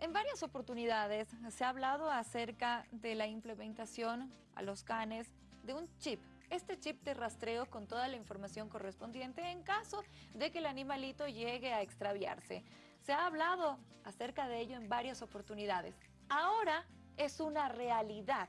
En varias oportunidades se ha hablado acerca de la implementación a los canes de un chip. Este chip de rastreo con toda la información correspondiente en caso de que el animalito llegue a extraviarse. Se ha hablado acerca de ello en varias oportunidades. Ahora es una realidad.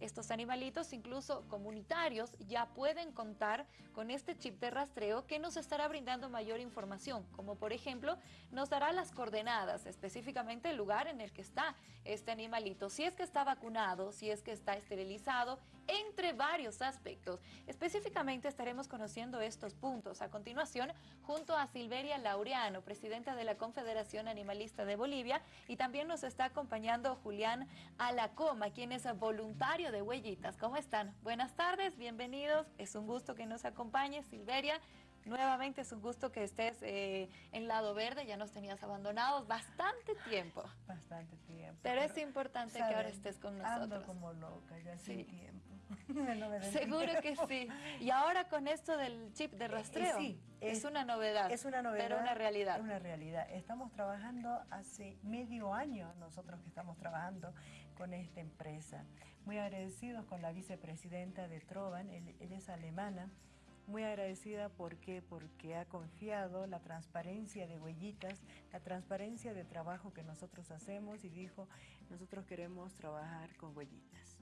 Estos animalitos, incluso comunitarios, ya pueden contar con este chip de rastreo que nos estará brindando mayor información, como por ejemplo, nos dará las coordenadas, específicamente el lugar en el que está este animalito, si es que está vacunado, si es que está esterilizado, entre varios aspectos. Específicamente estaremos conociendo estos puntos a continuación junto a Silveria Laureano, presidenta de la Confederación Animalista de Bolivia, y también nos está acompañando Julián Alacoma, quien es voluntario de Huellitas. ¿Cómo están? Buenas tardes, bienvenidos. Es un gusto que nos acompañe, Silveria. Nuevamente es un gusto que estés eh, en Lado Verde, ya nos tenías abandonados bastante tiempo. Bastante tiempo. Pero, es importante que ahora estés con nosotros. Ando como loca, ya sí. tiempo. Seguro que sí. Y ahora con esto del chip de rastreo, sí, es, una novedad. Es una novedad. Pero una realidad. Una realidad. Estamos trabajando hace medio año, nosotros que estamos trabajando con esta empresa. Muy agradecidos con la vicepresidenta de Trovan, él es alemana, muy agradecida porque porque ha confiado la transparencia de Huellitas, la transparencia de trabajo que nosotros hacemos y dijo, nosotros queremos trabajar con Huellitas.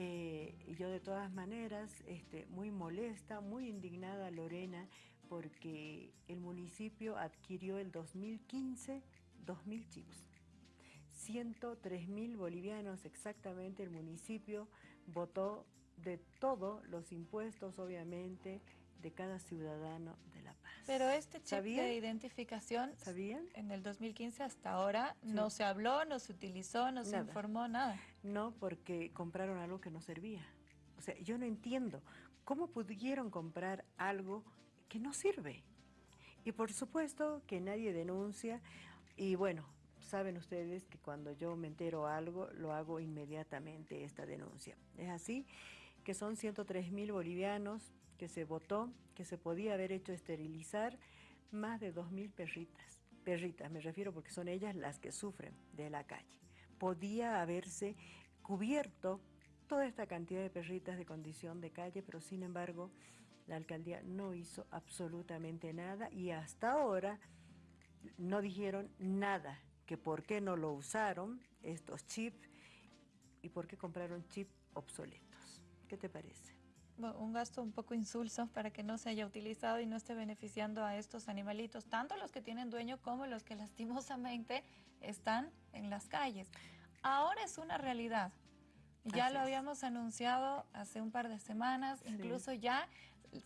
Eh, yo de todas maneras, este, muy molesta, muy indignada Lorena, porque el municipio adquirió el 2015 2.000 chips. 103 mil bolivianos exactamente el municipio votó de todos los impuestos, obviamente, de cada ciudadano de La Paz. Pero este chip de identificación, ¿Sabían? en el 2015 hasta ahora no se habló, no se utilizó, no se informó, nada. No, porque compraron algo que no servía. O sea, yo no entiendo cómo pudieron comprar algo que no sirve. Y por supuesto que nadie denuncia y bueno, saben ustedes que cuando yo me entero algo, lo hago inmediatamente esta denuncia. Es así que son 103 mil bolivianos que se votó, que se podía haber hecho esterilizar más de 2 mil perritas. Perritas, me refiero porque son ellas las que sufren de la calle. Podía haberse cubierto toda esta cantidad de perritas de condición de calle, pero sin embargo la alcaldía no hizo absolutamente nada y hasta ahora no dijeron nada, que por qué no lo usaron estos chips y por qué compraron chips obsoletos. ¿Qué te parece? Un gasto un poco insulso para que no se haya utilizado y no esté beneficiando a estos animalitos, tanto los que tienen dueño como los que lastimosamente están en las calles. Ahora es una realidad. Ya lo habíamos anunciado hace un par de semanas, incluso ya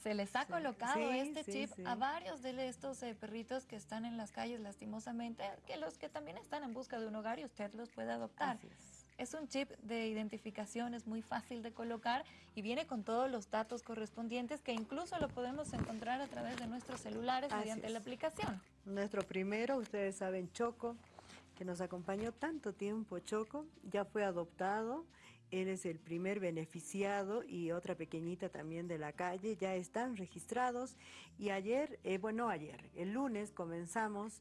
se les ha colocado este chip a varios de estos eh, perritos que están en las calles lastimosamente, que los que también están en busca de un hogar y usted los puede adoptar. Es un chip de identificación, es muy fácil de colocar y viene con todos los datos correspondientes que incluso lo podemos encontrar a través de nuestros celulares mediante la aplicación. Nuestro primero, ustedes saben, Choco, que nos acompañó tanto tiempo, Choco, ya fue adoptado él es el primer beneficiado y otra pequeñita también de la calle, ya están registrados. Y ayer, eh, bueno ayer, el lunes comenzamos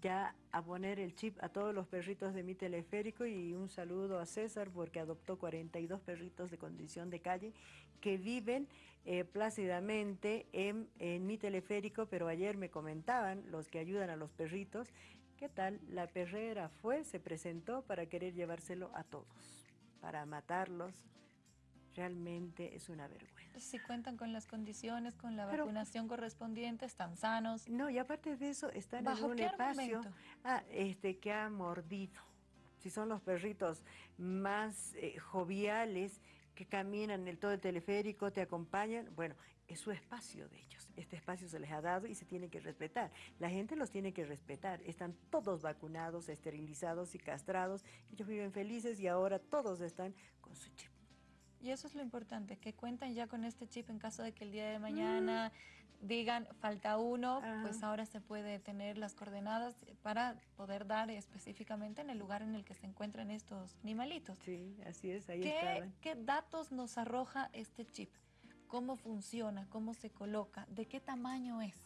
ya a poner el chip a todos los perritos de mi teleférico y un saludo a César porque adoptó 42 perritos de condición de calle que viven eh, plácidamente en, en mi teleférico, pero ayer me comentaban los que ayudan a los perritos, ¿qué tal? La perrera fue, se presentó para querer llevárselo a todos para matarlos, realmente es una vergüenza. Si cuentan con las condiciones, con la vacunación correspondiente, están sanos. No, y aparte de eso, están en un espacio ah, este, que ha mordido. Si son los perritos más eh, joviales, que caminan en el todo el teleférico, te acompañan, bueno, es su espacio de ellos. Este espacio se les ha dado y se tiene que respetar. La gente los tiene que respetar. Están todos vacunados, esterilizados y castrados. Ellos viven felices y ahora todos están con su chip. Y eso es lo importante, que cuentan ya con este chip en caso de que el día de mañana mm. digan falta uno, pues ahora se puede tener las coordenadas para poder dar específicamente en el lugar en el que se encuentran estos animalitos. Sí, así es, ahí ¿Qué, ¿Qué datos nos arroja este chip? ¿Cómo funciona? ¿Cómo se coloca? ¿De qué tamaño es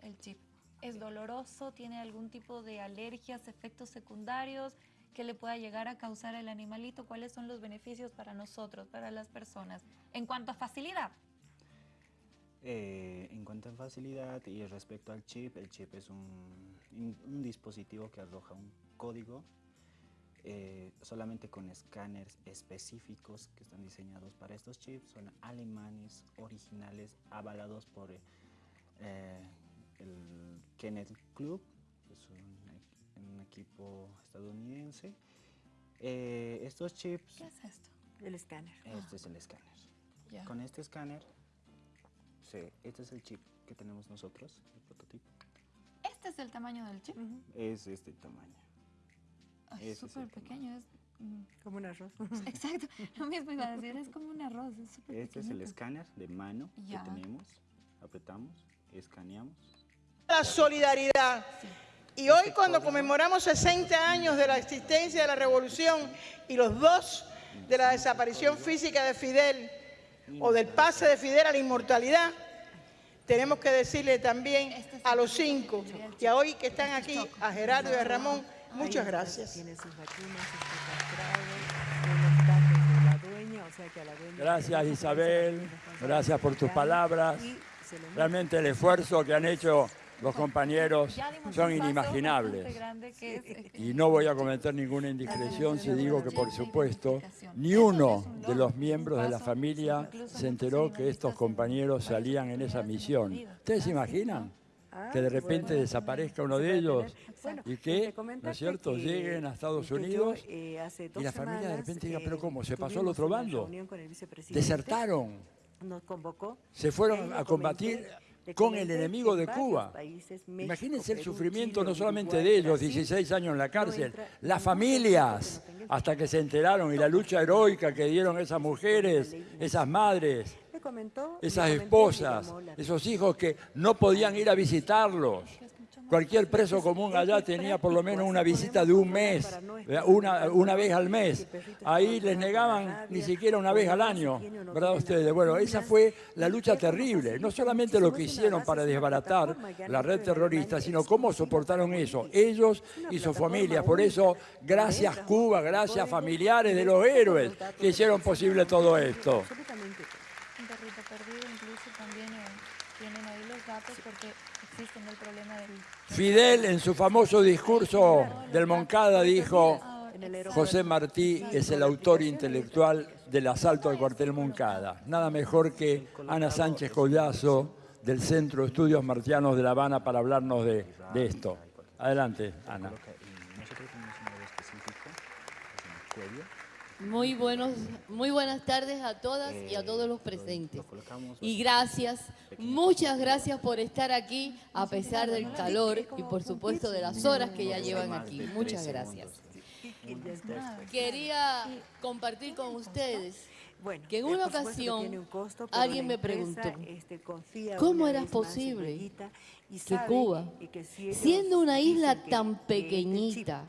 el chip? ¿Es doloroso? ¿Tiene algún tipo de alergias, efectos secundarios que le pueda llegar a causar el animalito? ¿Cuáles son los beneficios para nosotros, para las personas? En cuanto a facilidad. Eh, en cuanto a facilidad y respecto al chip, el chip es un, dispositivo que arroja un código eh, solamente con escáneres específicos que están diseñados para estos chips. Son alemanes, originales, avalados por eh, el Kenneth Club, es un equipo estadounidense. Eh, estos chips... ¿Qué es esto? El escáner. Este es el escáner. Ya. Con este escáner, sí, este es el chip que tenemos nosotros, el prototipo. Este es el tamaño del chip. Ujú, Es este tamaño. Ay, Ese es súper tamaño. pequeño. Es, mm, Como un arroz. exacto, lo mismo iba a decir, es como un arroz, es súper Este es el pequeñito. escáner de mano Ya. que tenemos. Apretamos, escaneamos. la solidaridad. Y hoy cuando conmemoramos 60 años de la existencia de la revolución y los dos de la desaparición física de Fidel o del pase de Fidel a la inmortalidad, tenemos que decirle también a los cinco y a hoy que están aquí, a Gerardo y a Ramón, muchas gracias. Gracias, Isabel. Gracias por tus palabras. Y se lo Realmente el esfuerzo que han hecho los compañeros son inimaginables. Y no voy a cometer ninguna indiscreción si digo que, por supuesto, ni uno de los miembros de la familia se enteró que estos compañeros salían en esa misión. ¿Ustedes se imaginan? Ah, Que de repente bueno. desaparezca uno de ellos bueno, y que, ¿no es cierto?, lleguen a Estados yo, Unidos eh, hace y la familia de repente diga, eh, pero ¿cómo? ¿Se pasó al otro bando? Desertaron, Nos convocó. se fueron a combatir con el enemigo en de Cuba. países, México, Imagínense el sufrimiento Chile, no solamente Uruguay, de ellos, Brasil, 16 años en la cárcel, las familias, que no hasta que se enteraron y la lucha heroica que dieron esas mujeres, esas madres, comentó, esas esposas, esos hijos que no podían ir a visitarlos. Cualquier preso común allá tenía por lo menos una visita de un mes, una, una vez al mes. Ahí les negaban ni siquiera una vez al año, ¿verdad ustedes? Bueno, esa fue la lucha terrible. No solamente lo que hicieron para desbaratar la red terrorista, sino cómo soportaron eso, ellos y sus familias. Por eso, gracias Cuba, gracias familiares de los héroes que hicieron posible todo esto. Absolutamente. Un perrito perdido, incluso también eh, tienen ahí los datos porque existen el problema del... Fidel en su famoso discurso del Moncada dijo, aeropuerto. José Martí es el autor intelectual del asalto al cuartel Moncada. Nada mejor que Ana Sánchez Collazo del Centro de Estudios Martianos de La Habana para hablarnos de, de esto. Adelante, Ana. Nosotros tenemos un específico cuello. Muy, buenos, muy buenas tardes a todas y a Eh, todos los lo- presentes. Y gracias, muchas gracias por estar aquí a pesar del calor y por supuesto de las horas que ya llevan aquí. Muchas gracias. Quería compartir con ustedes Bueno, que en eh, una ocasión un costo, alguien me empresa, preguntó, este, ¿cómo era posible que Cuba, que si ellos siendo una isla tan pequeñita,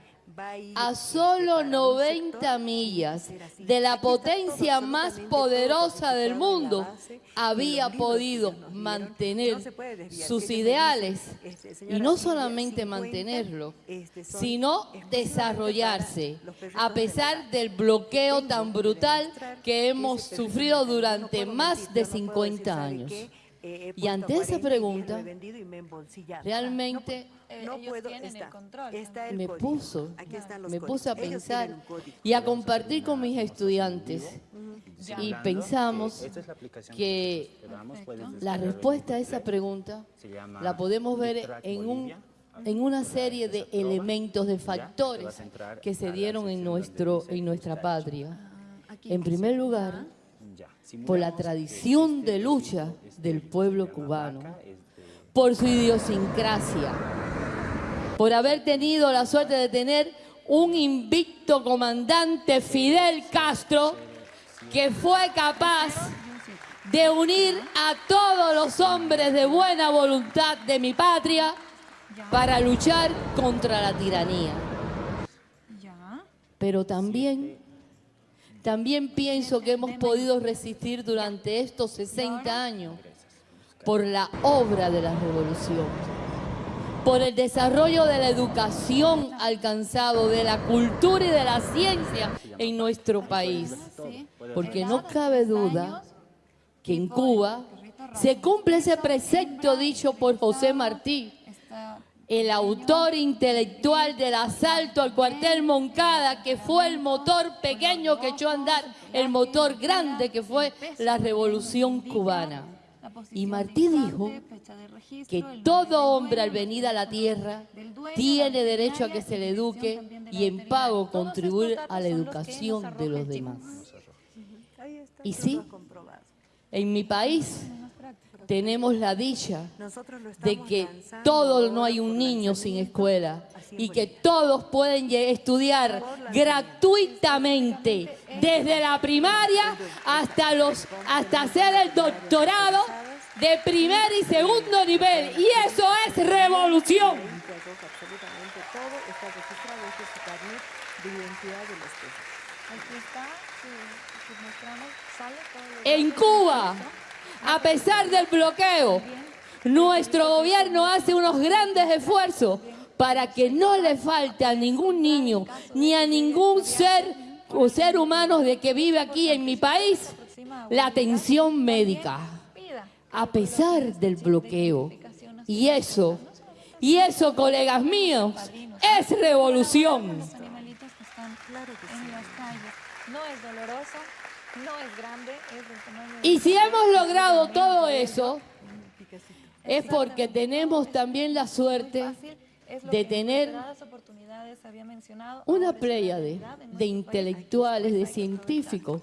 a solo para un 90 sector, millas de la potencia más poderosa del mundo, había podido mantener sus ideales. este, y no solamente 50, mantenerlo, este, sino desarrollarse, a pesar del bloqueo tan brutal que hemos sufrido durante más de no puedo decir, 50 ¿sabe años. Eh, Y ante esa 40 y lo he pregunta, realmente no ellos puedo, tienen el está, control está el me código. puso, Aquí están los me códigos. puse a pensar y a compartir con mis estudiantes. Y pensamos eh, que La respuesta a esa pregunta la podemos ver en, un, en una serie de elementos, de factores que se dieron en, nuestro, en nuestra patria. En primer lugar, por la tradición este de lucha este, del pueblo cubano, por su idiosincrasia, por haber tenido la suerte de tener un invicto comandante Fidel Castro que fue capaz de unir a todos los hombres de buena voluntad de mi patria para luchar contra la tiranía. Pero también, también pienso que hemos podido resistir durante estos 60 años por la obra de la revolución, por el desarrollo de la educación alcanzado, de la cultura y de la ciencia en nuestro país. Porque no cabe duda que en Cuba se cumple ese precepto dicho por José Martí, el autor intelectual del asalto al cuartel Moncada, que fue el motor pequeño que echó a andar el motor grande que fue la revolución cubana. Y Martí dijo que todo hombre al venir a la tierra tiene derecho a que se le eduque y en pago contribuir a la educación de los demás. Y sí. En mi país tenemos la dicha Nosotros lo de que lanzando todo ahora no hay un niño sin escuela y que todos pueden estudiar gratuitamente desde la primaria hasta los hasta hacer el doctorado de primer y segundo nivel. Y eso es revolución. En Cuba. A pesar del bloqueo, nuestro gobierno hace unos grandes esfuerzos para que no le falte a ningún niño ni a ningún ser o ser humano de que vive aquí en mi país la atención médica, a pesar del bloqueo. Y eso, y eso, colegas míos, es revolución. No es no es grande, es del tamaño de Y si hemos logrado todo eso, es porque tenemos también la suerte de tener una pléyade de intelectuales, de científicos,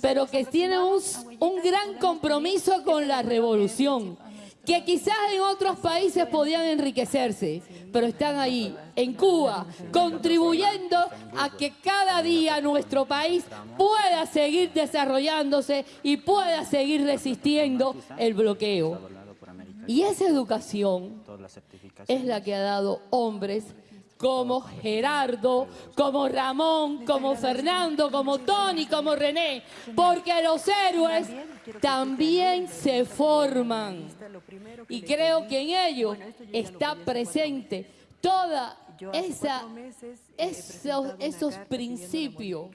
pero que tienen un, un gran compromiso con la revolución, que quizás en otros países podían enriquecerse, pero están ahí, en Cuba, contribuyendo a que cada día nuestro país pueda seguir desarrollándose y pueda seguir resistiendo el bloqueo. Y esa educación es la que ha dado hombres como Gerardo, como Ramón, como Fernando, como Tony, como René, porque los héroes también se forman. Y creo que en ellos está presente toda esa esos, esos principios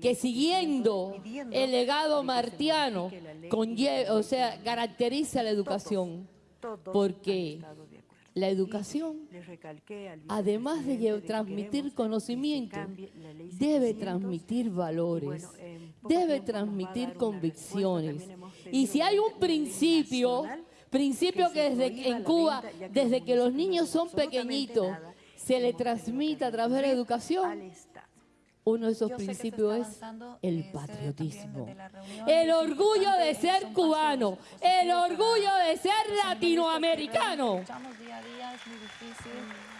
que siguiendo el legado martiano conlle- o sea, caracteriza la educación, porque la educación además de transmitir conocimiento, debe 700, transmitir valores, debe transmitir convicciones. Y si hay un principio, principio que desde en Cuba, desde que los niños son pequeñitos, se le transmite a través de la educación. Uno de esos Yo principios es el eh, también patriotismo. El orgullo de ser cubano, el orgullo de ser que latinoamericano. luchamos día a día, es muy difícil,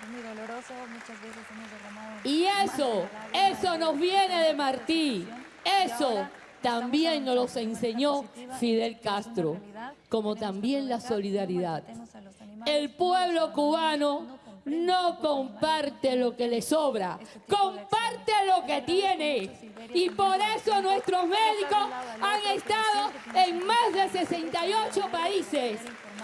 es muy doloroso, muchas veces hemos derramado Y eso, eso nos viene de Martí. Eso también nos los enseñó Fidel Castro, como también la solidaridad. El pueblo cubano no comparte lo que le sobra, comparte lo que tiene. Y por eso nuestros médicos han estado en más de 68 países.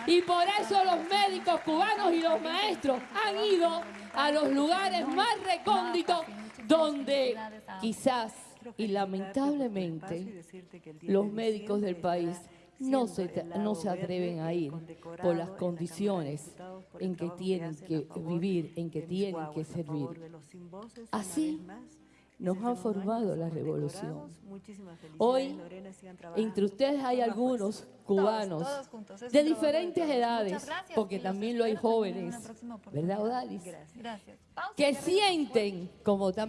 Y por eso los médicos cubanos y los maestros han ido a los lugares más recónditos donde quizás y lamentablemente los médicos del país no se, no se atreven a ir por las condiciones en que tienen que vivir, en que tienen que servir. Así nos ha formado la revolución. Hoy, entre ustedes hay algunos cubanos de diferentes edades, porque también lo hay jóvenes. ¿verdad, Odalis? Que sienten como también...